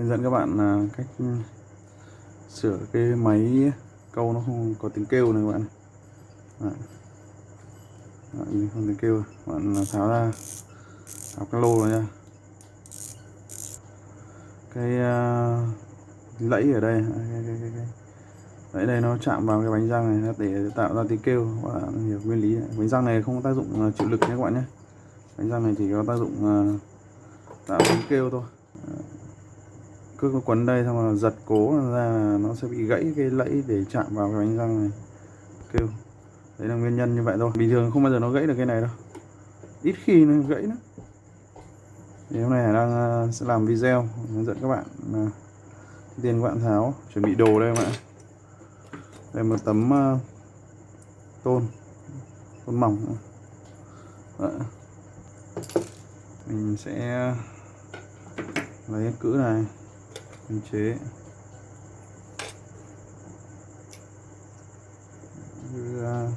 hướng dẫn các bạn là cách ừ, sửa cái máy câu nó không có tiếng kêu này các bạn. Đấy. Đấy, không tiếng kêu. Các bạn à, tháo ra tháo cái lô ra. Nha cái uh, lẫy ở đây. Cái, cái, cái, cái. lẫy đây nó chạm vào cái bánh răng này để tạo ra tiếng kêu. Các bạn hiểu nguyên lý này. bánh răng này không có tác dụng à, chịu lực nhé các bạn nhé. Bánh răng này chỉ có tác dụng uh, tạo tiếng kêu thôi cước nó quấn đây xong rồi giật cố ra nó sẽ bị gãy cái lẫy để chạm vào cái bánh răng này. Kêu. Đấy là nguyên nhân như vậy thôi. Bình thường không bao giờ nó gãy được cái này đâu. Ít khi nó gãy nữa thì hôm nay Hải đang ờ, sẽ làm video hướng dẫn các bạn ờ, uh, tiên các bạn tháo. Chuẩn bị đồ đây các bạn đây một tấm uh, tôn. Tôn mỏng. Đó. mình sẽ lấy cữ này mình chế. Đưa ờ,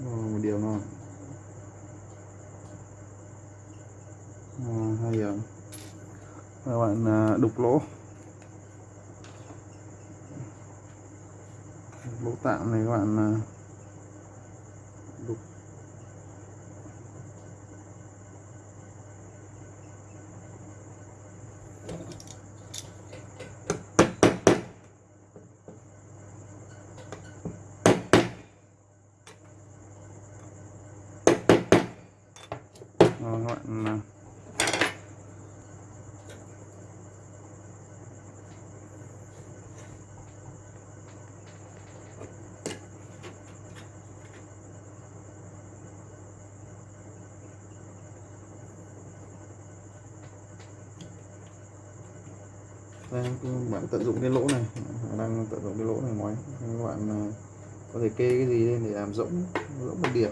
một điều rồi à, ờ, hai điểm các bạn à, đục lỗ. Lỗ tạm này các bạn à, đục đục các bạn đây, bạn tận dụng cái lỗ này. Đang tận dụng cái lỗ này ngoài các bạn ờ, có thể kê cái gì lên để làm rỗng rỗng một điểm.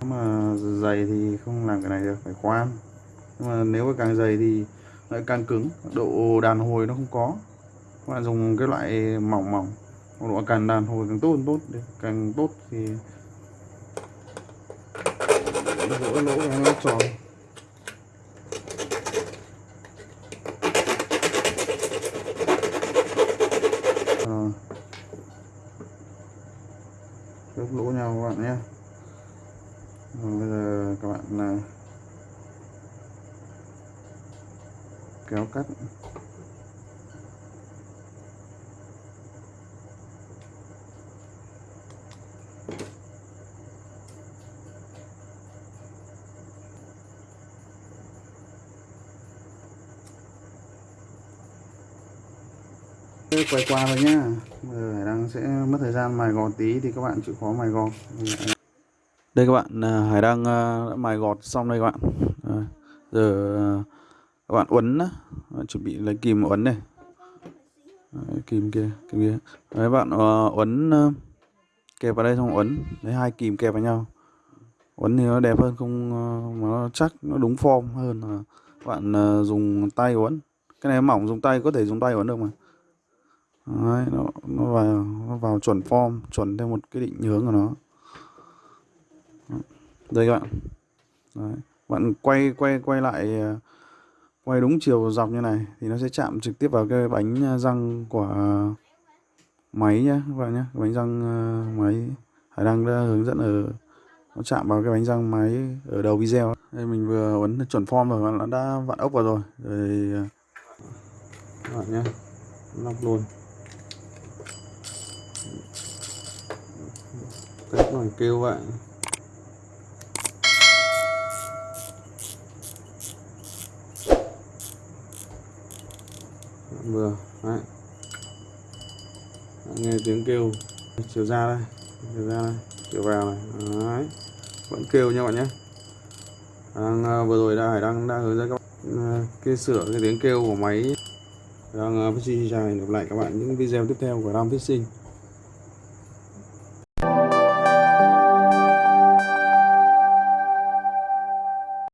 Nếu mà dày thì không làm cái này được phải khoan nhưng mà nếu mà càng dày thì lại càng cứng độ đàn hồi nó không có các bạn dùng cái loại mỏng mỏng độ càng đàn hồi càng tốt tốt càng tốt thì lỗ lỗ nó tròn các lỗ nhau các bạn nhé. Rồi bây giờ các bạn là kéo cắt. Quay qua thôi nhá. Hải đăng sẽ mất thời gian mài gọt tí thì các bạn chịu khó mài gọt. Đây các bạn à, hải đăng à, đã mài gọt xong đây các bạn. À, giờ các bạn uốn chuẩn bị lấy kìm uốn này. Đấy, kìm kia kìm kia. Đấy bạn uh, uốn uh, kẹp vào đây xong uốn lấy hai kìm kẹp vào nhau. Uốn thì nó đẹp hơn không uh, mà nó chắc nó đúng form hơn là bạn uh, dùng tay uốn cái này mỏng dùng tay có thể dùng tay uốn được mà. Đấy, nó, nó vào nó vào chuẩn form chuẩn theo một cái định hướng của nó. Đây các bạn. Đấy. bạn quay quay quay lại à, quay đúng chiều dọc như này thì nó sẽ chạm trực tiếp vào cái bánh à, răng của máy nhé các bạn nhé bánh răng à, máy hải đăng đã hướng dẫn ở nó chạm vào cái bánh răng máy ở đầu video đây mình vừa ấn chuẩn form rồi nó đã vặn ốc vào rồi. Rồi các bạn nhé lắp luôn. Cách kêu vậy. Dạ, vừa đấy. Dạ, nghe tiếng kêu. Chiều ra đây chiều ra đây chiều vào này. Đấy. vẫn kêu nha bạn nhé. Đang uh, vừa rồi đã hải đang đang hướng dẫn các bạn uh, sửa cái tiếng kêu của máy. Đang ờ, uh, dài gặp lại các bạn những video tiếp theo của Ram Fishing.